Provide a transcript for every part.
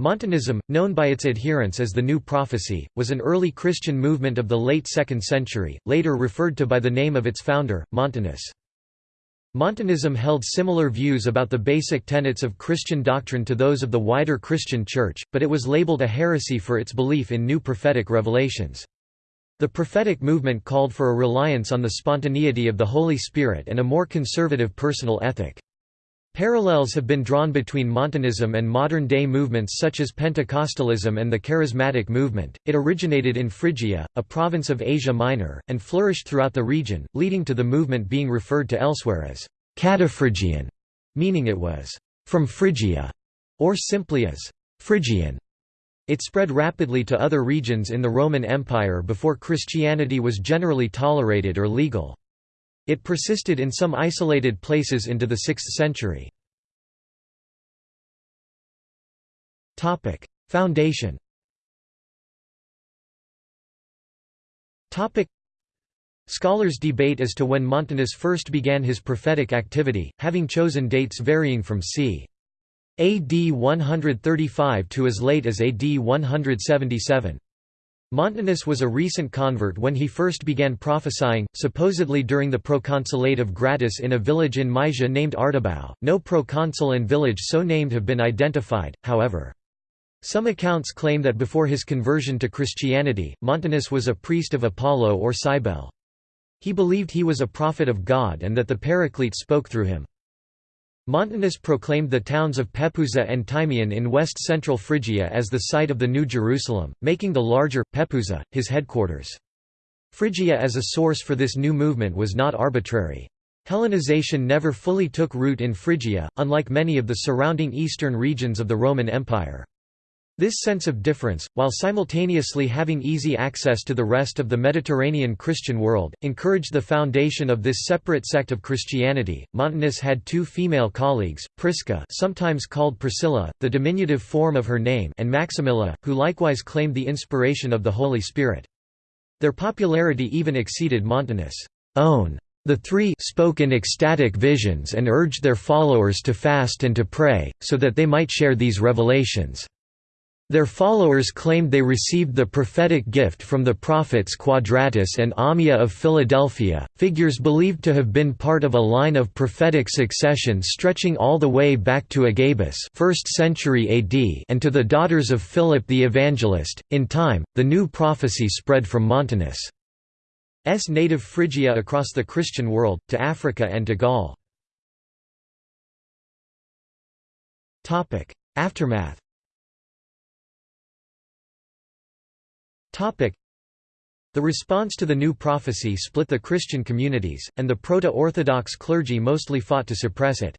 Montanism, known by its adherents as the New Prophecy, was an early Christian movement of the late 2nd century, later referred to by the name of its founder, Montanus. Montanism held similar views about the basic tenets of Christian doctrine to those of the wider Christian Church, but it was labeled a heresy for its belief in new prophetic revelations. The prophetic movement called for a reliance on the spontaneity of the Holy Spirit and a more conservative personal ethic. Parallels have been drawn between Montanism and modern-day movements such as Pentecostalism and the Charismatic movement. It originated in Phrygia, a province of Asia Minor, and flourished throughout the region, leading to the movement being referred to elsewhere as Cataphrygian, meaning it was from Phrygia, or simply as Phrygian. It spread rapidly to other regions in the Roman Empire before Christianity was generally tolerated or legal. It persisted in some isolated places into the 6th century. Foundation Scholars debate as to when Montanus first began his prophetic activity, having chosen dates varying from c. AD 135 to as late as AD 177. Montanus was a recent convert when he first began prophesying, supposedly during the proconsulate of Gratus in a village in Mysia named Ardabau. No proconsul and village so named have been identified, however. Some accounts claim that before his conversion to Christianity, Montanus was a priest of Apollo or Cybele. He believed he was a prophet of God and that the Paraclete spoke through him. Montanus proclaimed the towns of Pepuza and Tymion in west-central Phrygia as the site of the New Jerusalem, making the larger, Pepuza, his headquarters. Phrygia as a source for this new movement was not arbitrary. Hellenization never fully took root in Phrygia, unlike many of the surrounding eastern regions of the Roman Empire. This sense of difference, while simultaneously having easy access to the rest of the Mediterranean Christian world, encouraged the foundation of this separate sect of Christianity. Montanus had two female colleagues, Prisca, sometimes called Priscilla, the diminutive form of her name, and Maximilla, who likewise claimed the inspiration of the Holy Spirit. Their popularity even exceeded Montanus' own. The three spoke in ecstatic visions and urged their followers to fast and to pray, so that they might share these revelations. Their followers claimed they received the prophetic gift from the prophets Quadratus and Ammia of Philadelphia, figures believed to have been part of a line of prophetic succession stretching all the way back to Agabus 1st century AD and to the daughters of Philip the Evangelist. In time, the new prophecy spread from Montanus' native Phrygia across the Christian world, to Africa and to Gaul. Aftermath The response to the new prophecy split the Christian communities, and the Proto-Orthodox clergy mostly fought to suppress it.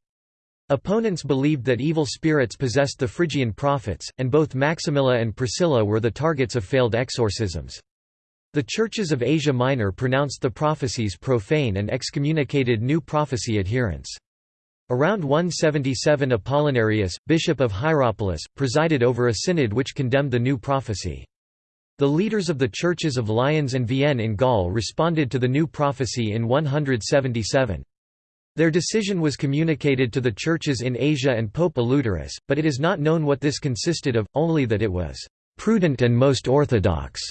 Opponents believed that evil spirits possessed the Phrygian prophets, and both Maximilla and Priscilla were the targets of failed exorcisms. The churches of Asia Minor pronounced the prophecies profane and excommunicated new prophecy adherents. Around 177 Apollinarius, bishop of Hierapolis, presided over a synod which condemned the new prophecy. The leaders of the churches of Lyons and Vienne in Gaul responded to the new prophecy in 177. Their decision was communicated to the churches in Asia and Pope Eleuterus, but it is not known what this consisted of, only that it was "...prudent and most orthodox."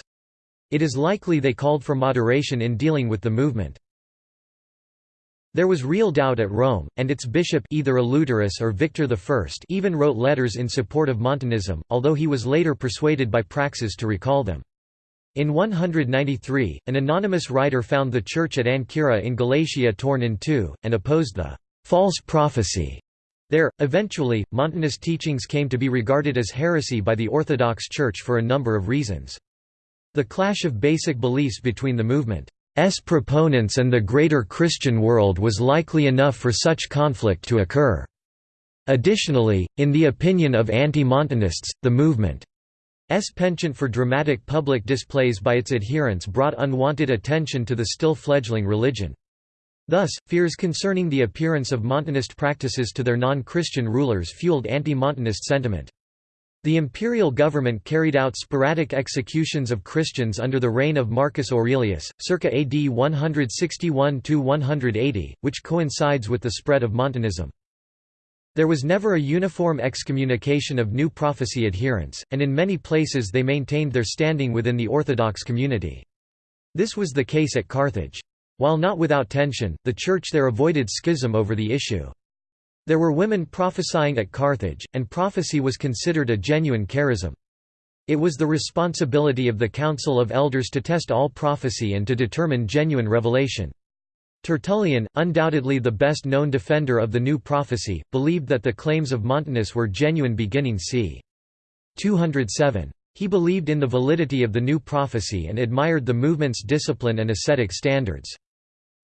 It is likely they called for moderation in dealing with the movement. There was real doubt at Rome, and its bishop either Eleuterus or Victor I even wrote letters in support of Montanism, although he was later persuaded by Praxeas to recall them. In 193, an anonymous writer found the church at Ancyra in Galatia torn in two, and opposed the «false prophecy» there. Eventually, Montanus' teachings came to be regarded as heresy by the Orthodox Church for a number of reasons. The clash of basic beliefs between the movement proponents and the greater Christian world was likely enough for such conflict to occur. Additionally, in the opinion of anti-Montanists, the movement's penchant for dramatic public displays by its adherents brought unwanted attention to the still fledgling religion. Thus, fears concerning the appearance of Montanist practices to their non-Christian rulers fueled anti-Montanist sentiment. The imperial government carried out sporadic executions of Christians under the reign of Marcus Aurelius, circa AD 161–180, which coincides with the spread of Montanism. There was never a uniform excommunication of new prophecy adherents, and in many places they maintained their standing within the Orthodox community. This was the case at Carthage. While not without tension, the Church there avoided schism over the issue. There were women prophesying at Carthage, and prophecy was considered a genuine charism. It was the responsibility of the Council of Elders to test all prophecy and to determine genuine revelation. Tertullian, undoubtedly the best known defender of the new prophecy, believed that the claims of Montanus were genuine beginning c. 207. He believed in the validity of the new prophecy and admired the movement's discipline and ascetic standards.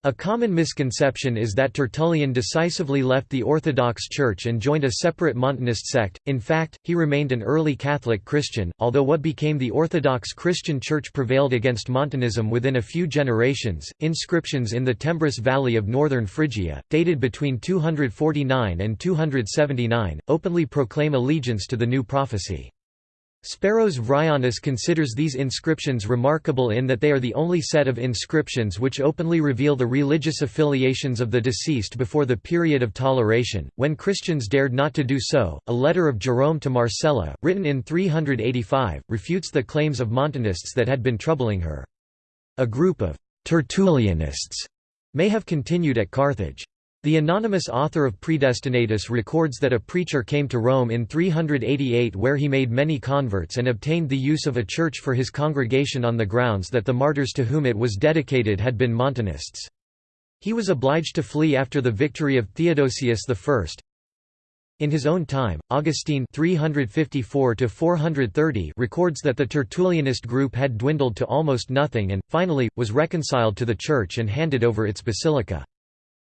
A common misconception is that Tertullian decisively left the Orthodox Church and joined a separate Montanist sect, in fact, he remained an early Catholic Christian, although what became the Orthodox Christian Church prevailed against Montanism within a few generations. Inscriptions in the Tembris Valley of northern Phrygia, dated between 249 and 279, openly proclaim allegiance to the new prophecy. Speros Vryonis considers these inscriptions remarkable in that they are the only set of inscriptions which openly reveal the religious affiliations of the deceased before the period of toleration, when Christians dared not to do so. A letter of Jerome to Marcella, written in 385, refutes the claims of Montanists that had been troubling her. A group of Tertullianists may have continued at Carthage. The anonymous author of Predestinatus records that a preacher came to Rome in 388 where he made many converts and obtained the use of a church for his congregation on the grounds that the martyrs to whom it was dedicated had been Montanists. He was obliged to flee after the victory of Theodosius I. In his own time, Augustine 354 records that the Tertullianist group had dwindled to almost nothing and, finally, was reconciled to the Church and handed over its basilica.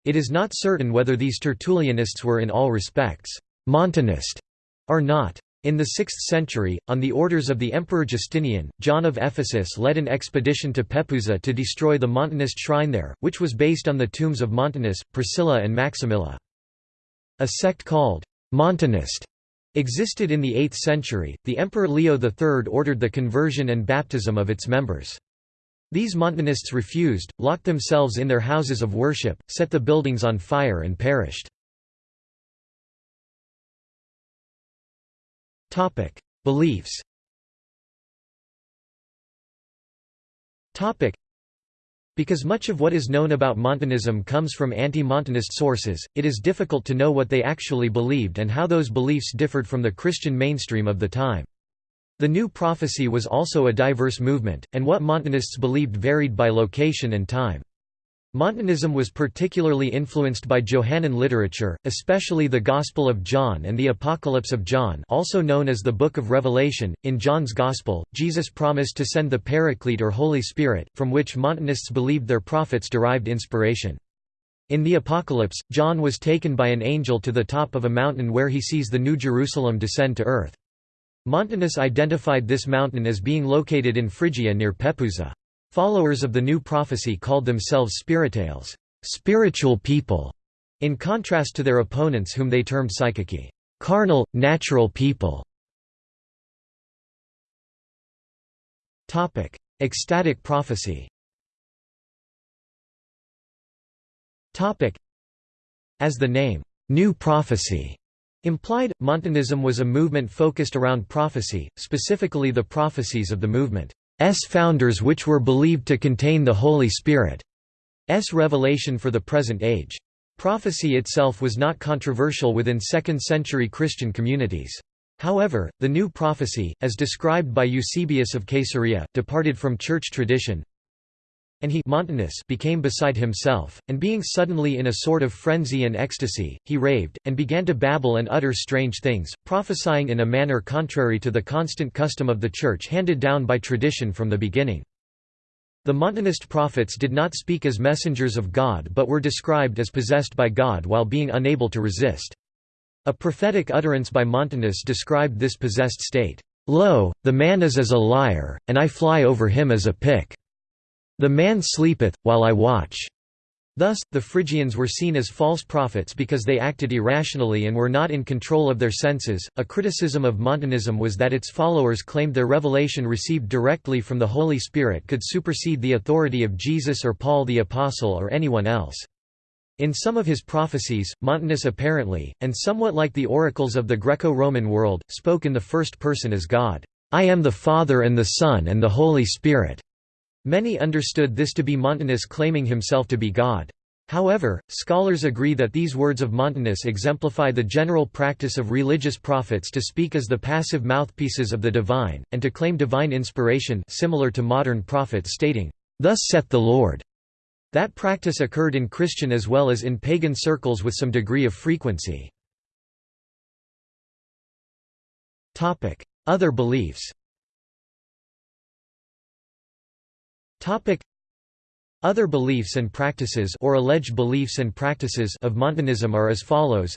It is not certain whether these Tertullianists were in all respects Montanist or not. In the 6th century, on the orders of the Emperor Justinian, John of Ephesus led an expedition to Pepuza to destroy the Montanist shrine there, which was based on the tombs of Montanus, Priscilla and Maximilla. A sect called Montanist existed in the 8th century. The Emperor Leo III ordered the conversion and baptism of its members. These Montanists refused, locked themselves in their houses of worship, set the buildings on fire and perished. Beliefs because much of what is known about Montanism comes from anti-Montanist sources, it is difficult to know what they actually believed and how those beliefs differed from the Christian mainstream of the time. The new prophecy was also a diverse movement, and what Montanists believed varied by location and time. Montanism was particularly influenced by Johannine literature, especially the Gospel of John and the Apocalypse of John also known as the Book of Revelation. In John's Gospel, Jesus promised to send the Paraclete or Holy Spirit, from which Montanists believed their prophets derived inspiration. In the Apocalypse, John was taken by an angel to the top of a mountain where he sees the New Jerusalem descend to earth. Montanus identified this mountain as being located in Phrygia near Pepuza. Followers of the new prophecy called themselves spiritales spiritual people", in contrast to their opponents whom they termed psychiki carnal, natural people". Ecstatic prophecy As the name, "'New Prophecy' Implied, Montanism was a movement focused around prophecy, specifically the prophecies of the movement's founders which were believed to contain the Holy Spirit's revelation for the present age. Prophecy itself was not controversial within 2nd-century Christian communities. However, the new prophecy, as described by Eusebius of Caesarea, departed from church tradition, and he Montanus became beside himself, and being suddenly in a sort of frenzy and ecstasy, he raved, and began to babble and utter strange things, prophesying in a manner contrary to the constant custom of the Church handed down by tradition from the beginning. The Montanist prophets did not speak as messengers of God but were described as possessed by God while being unable to resist. A prophetic utterance by Montanus described this possessed state, "'Lo, the man is as a lyre, and I fly over him as a pick. The man sleepeth, while I watch. Thus, the Phrygians were seen as false prophets because they acted irrationally and were not in control of their senses. A criticism of Montanism was that its followers claimed their revelation received directly from the Holy Spirit could supersede the authority of Jesus or Paul the Apostle or anyone else. In some of his prophecies, Montanus apparently, and somewhat like the oracles of the Greco-Roman world, spoke in the first person as God, "'I am the Father and the Son and the Holy Spirit'". Many understood this to be Montanus claiming himself to be God. However, scholars agree that these words of Montanus exemplify the general practice of religious prophets to speak as the passive mouthpieces of the divine, and to claim divine inspiration similar to modern prophets stating, "'Thus saith the Lord'". That practice occurred in Christian as well as in pagan circles with some degree of frequency. Other beliefs other beliefs and practices or alleged beliefs and practices of Montanism are as follows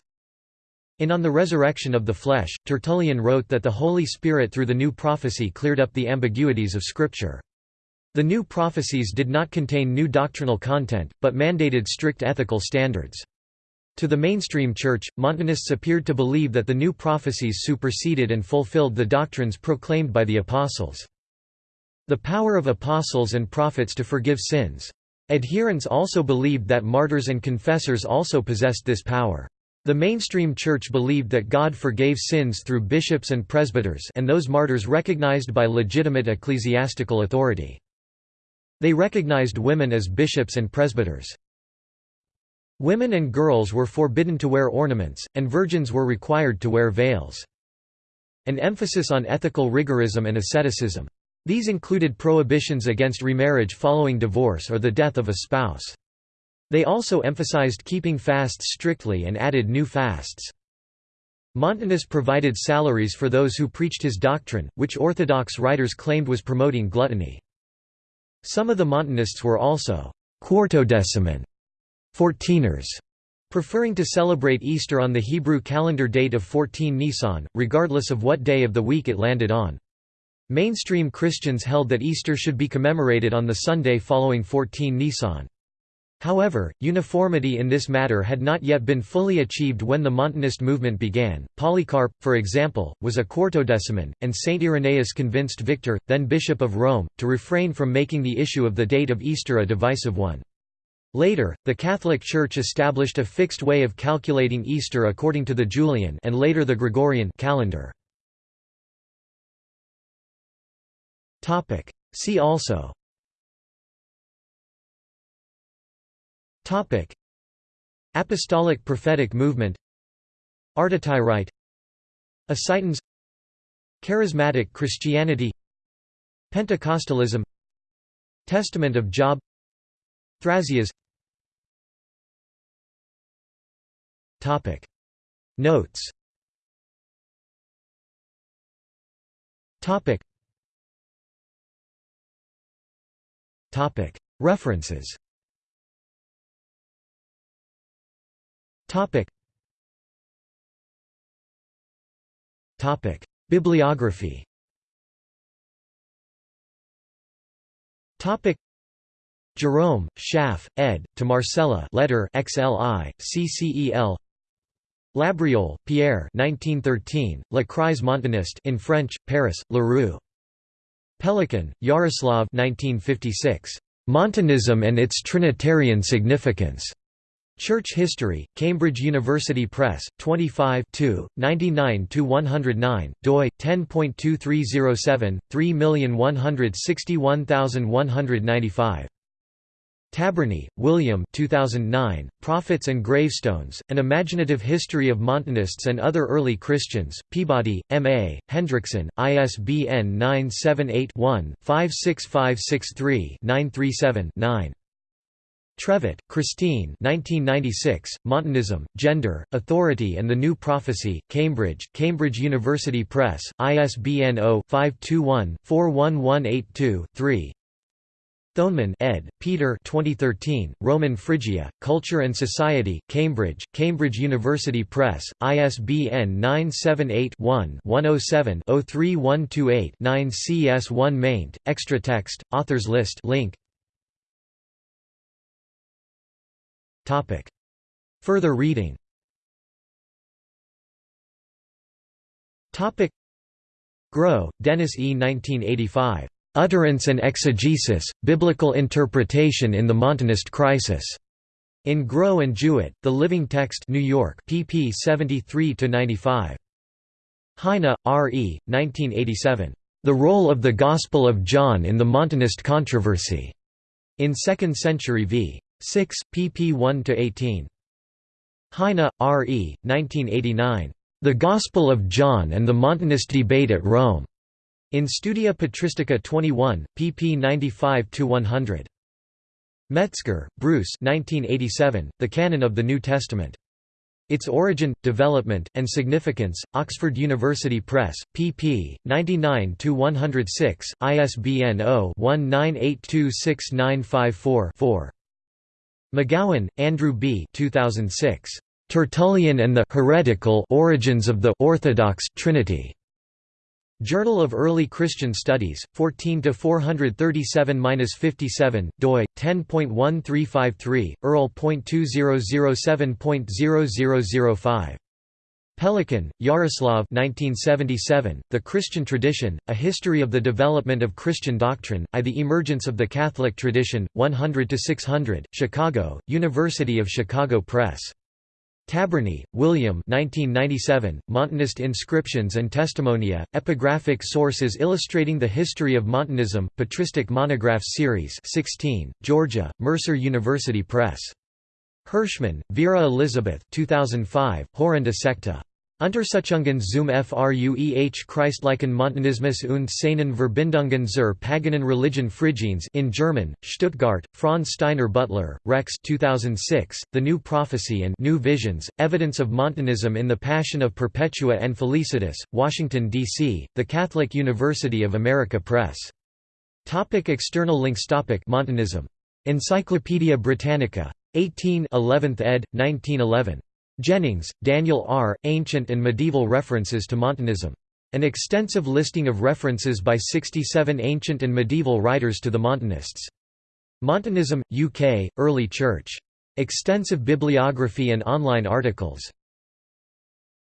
in On the Resurrection of the Flesh, Tertullian wrote that the Holy Spirit through the new prophecy cleared up the ambiguities of Scripture. The new prophecies did not contain new doctrinal content, but mandated strict ethical standards. To the mainstream church, Montanists appeared to believe that the new prophecies superseded and fulfilled the doctrines proclaimed by the apostles. The power of apostles and prophets to forgive sins. Adherents also believed that martyrs and confessors also possessed this power. The mainstream church believed that God forgave sins through bishops and presbyters and those martyrs recognized by legitimate ecclesiastical authority. They recognized women as bishops and presbyters. Women and girls were forbidden to wear ornaments, and virgins were required to wear veils. An emphasis on ethical rigorism and asceticism. These included prohibitions against remarriage following divorce or the death of a spouse. They also emphasized keeping fasts strictly and added new fasts. Montanus provided salaries for those who preached his doctrine, which Orthodox writers claimed was promoting gluttony. Some of the Montanists were also quartodeciman fourteeners, preferring to celebrate Easter on the Hebrew calendar date of 14 Nisan, regardless of what day of the week it landed on. Mainstream Christians held that Easter should be commemorated on the Sunday following 14 Nisan. However, uniformity in this matter had not yet been fully achieved when the Montanist movement began. Polycarp, for example, was a quartodeciman, and Saint Irenaeus convinced Victor, then Bishop of Rome, to refrain from making the issue of the date of Easter a divisive one. Later, the Catholic Church established a fixed way of calculating Easter according to the Julian and later the Gregorian calendar. See also. Topic: Apostolic prophetic movement. Artotyrite Ascitans. Charismatic Christianity. Pentecostalism. Testament of Job. Thrasias Topic. Notes. Topic References. Bibliography. Jerome, Schaff, ed. To Marcella letter XLI, CCEL Labriolle, Pierre 1913, La crise montaniste in French, Paris, Leroux. Pelikan, Jaroslav 1956. Montanism and its Trinitarian significance. Church History, Cambridge University Press, 25 99–109, doi, 10.2307, 3161195. Tabbernee, William 2009, Prophets and Gravestones, An Imaginative History of Montanists and Other Early Christians, Peabody, M.A., Hendrickson, ISBN 978-1-56563-937-9. Trevett, Christine 1996, Montanism, Gender, Authority and the New Prophecy, Cambridge, Cambridge University Press, ISBN 0-521-41182-3 Thonemann ed., Peter 2013, Roman Phrygia, Culture and Society, Cambridge, Cambridge University Press, ISBN 978-1-107-03128-9 CS1 maint, extra text, authors list link Topic. Further reading Topic. Groh, Dennis E. 1985. Utterance and Exegesis, Biblical Interpretation in the Montanist Crisis. In Groh and Jewett, The Living Text New York, pp 73–95. Heine, R. E., 1987. The Role of the Gospel of John in the Montanist Controversy. In Second Century v. 6, pp 1–18. Heine, R. E., 1989. The Gospel of John and the Montanist Debate at Rome. In Studia Patristica 21, pp 95–100. Metzger, Bruce 1987, The Canon of the New Testament. Its Origin, Development, and Significance, Oxford University Press, pp. 99–106, ISBN 0-19826954-4. McGowan, Andrew B. 2006. Tertullian and the heretical origins of the Orthodox Trinity. Journal of Early Christian Studies, 14 437-57, doi 10.1353, Earl.2007.0005. Pelikan, Jaroslav 1977, The Christian Tradition, A History of the Development of Christian Doctrine, I The Emergence of the Catholic Tradition, 100–600, Chicago, University of Chicago Press. Tabbernee, William 1997, Montanist Inscriptions and Testimonia, Epigraphic Sources Illustrating the History of Montanism, Patristic Monographs Series 16, Georgia, Mercer University Press. Hirschman, Vera Elizabeth 2005, Horrenda Secta. Untersuchungen zum Frueh Christlichen Montanismus und seinen Verbindungen zur paganen Religion Phrygiens in German, Stuttgart, Franz Steiner Butler, Rex 2006, The New Prophecy and New Visions, Evidence of Montanism in the Passion of Perpetua and Felicitas, Washington, D.C., The Catholic University of America Press. Topic external links Topic Montanism. Encyclopædia Britannica. 18 11th ed., 1911. Jennings, Daniel R., Ancient and Medieval References to Montanism. An extensive listing of references by 67 ancient and medieval writers to the Montanists. Montanism, UK, Early Church. Extensive bibliography and online articles.